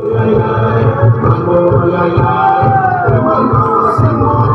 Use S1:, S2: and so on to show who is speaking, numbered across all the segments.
S1: Mango, la, la, la,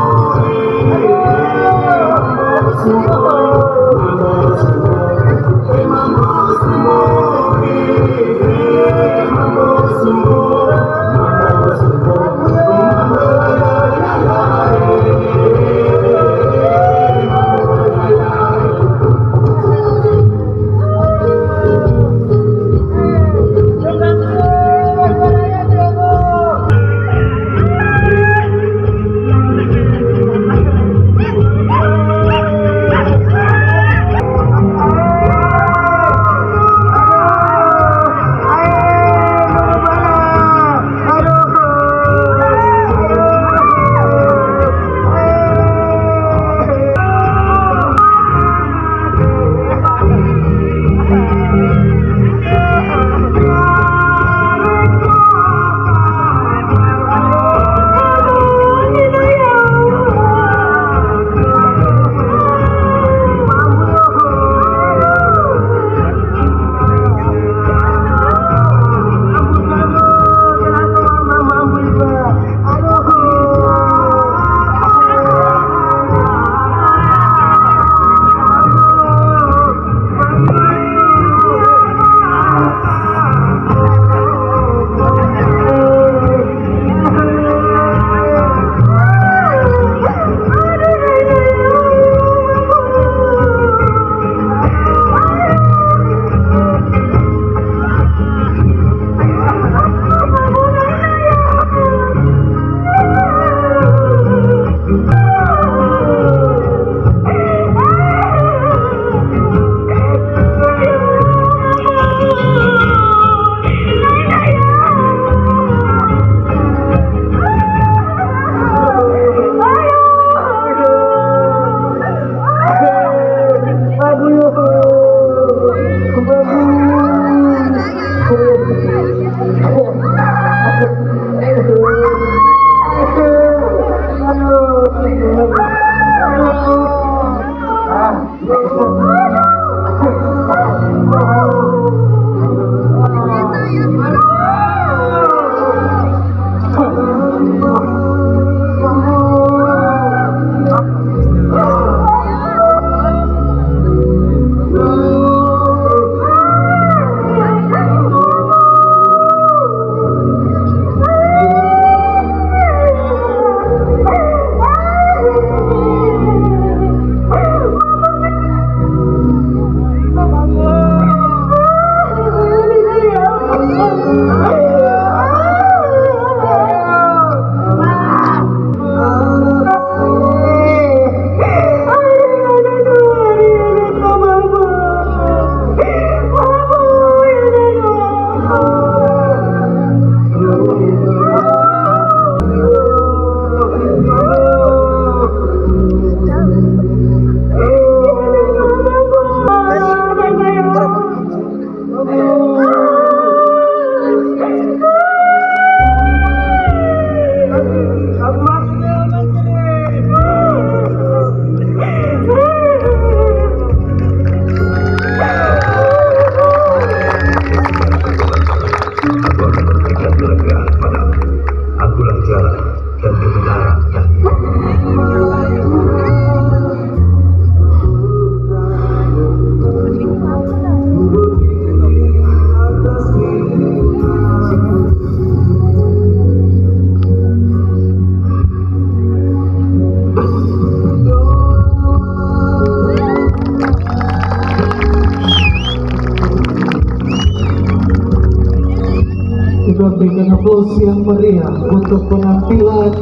S1: Kita berikan aplaus yang meriah untuk penampilan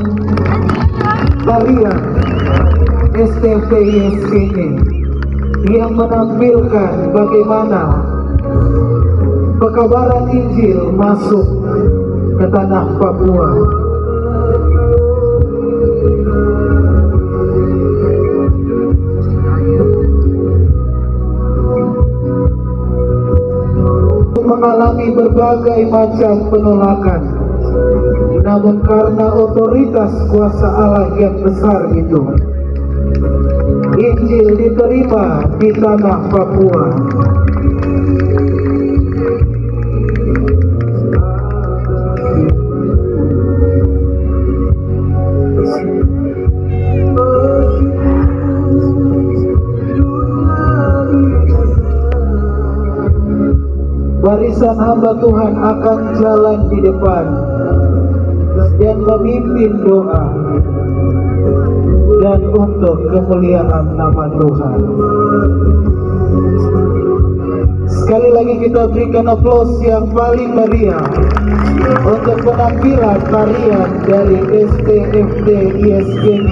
S1: tarian STPIS ini yang menampilkan bagaimana pekabaran Injil masuk ke tanah Papua. Mengalami berbagai macam penolakan. Namun karena otoritas kuasa Allah yang besar itu Injil diterima di tanah Papua barisan hamba Tuhan akan jalan di depan dan memimpin doa dan untuk kemuliaan nama Tuhan. Sekali lagi kita berikan aplaus yang paling meriah untuk penampilan tarian dari STFD ISGM.